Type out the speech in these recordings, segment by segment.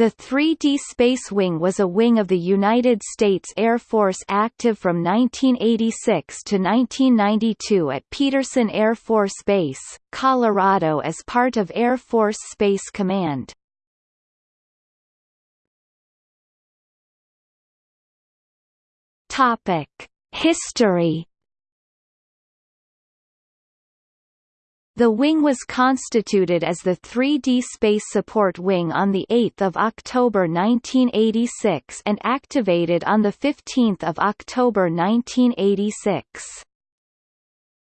The 3D Space Wing was a wing of the United States Air Force active from 1986 to 1992 at Peterson Air Force Base, Colorado as part of Air Force Space Command. Topic: History The wing was constituted as the 3D Space Support Wing on 8 October 1986 and activated on 15 October 1986.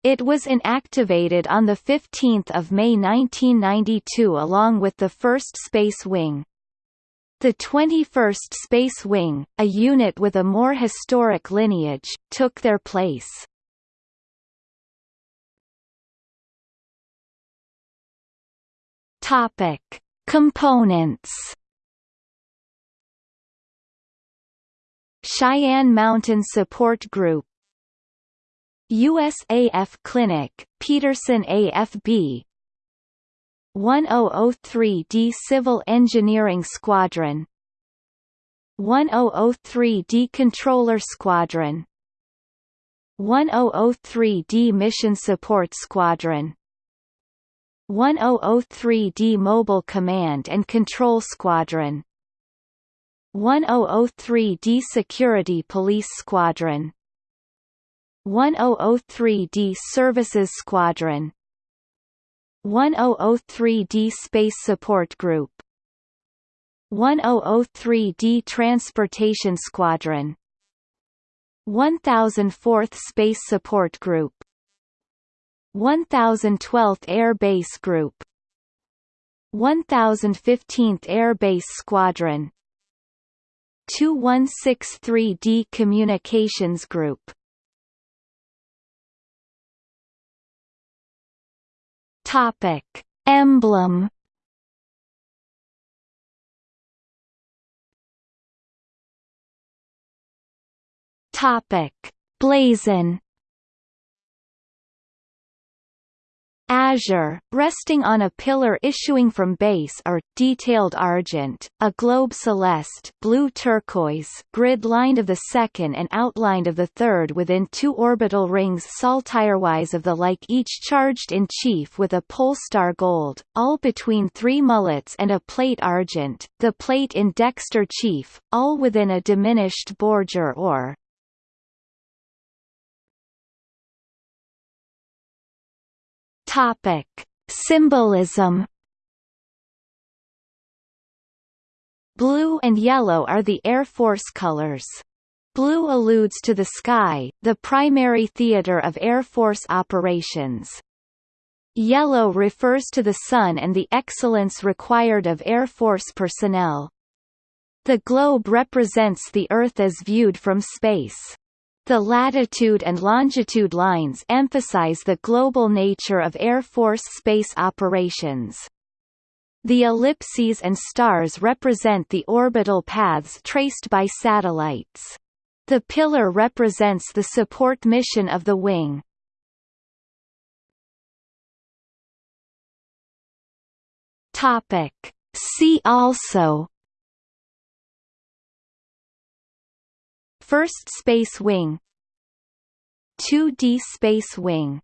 It was inactivated on 15 May 1992 along with the first Space Wing. The 21st Space Wing, a unit with a more historic lineage, took their place. Topic: Components. Cheyenne Mountain Support Group. USAF Clinic, Peterson AFB 1003D Civil Engineering Squadron. 1003D Controller Squadron. 1003D Mission Support Squadron 1003D Mobile Command and Control Squadron. 1003D Security Police Squadron. 1003D Services Squadron. 1003D Space Support Group. 1003D Transportation Squadron. 1004th Space Support Group 1012th Air Base Group 1015th Air Base Squadron 2163D Communications Group. Topic Emblem. Topic Blazon Azure, resting on a pillar issuing from base are detailed argent, a globe celeste blue turquoise grid lined of the second and outlined of the third within two orbital rings saltirewise of the like each charged in chief with a polestar gold, all between three mullets and a plate argent, the plate in dexter chief, all within a diminished bordure or Topic: Symbolism. Blue and yellow are the Air Force colors. Blue alludes to the sky, the primary theater of Air Force operations. Yellow refers to the sun and the excellence required of Air Force personnel. The globe represents the Earth as viewed from space. The latitude and longitude lines emphasize the global nature of Air Force space operations. The ellipses and stars represent the orbital paths traced by satellites. The pillar represents the support mission of the wing. Topic. See also First Space Wing. 2D Space Wing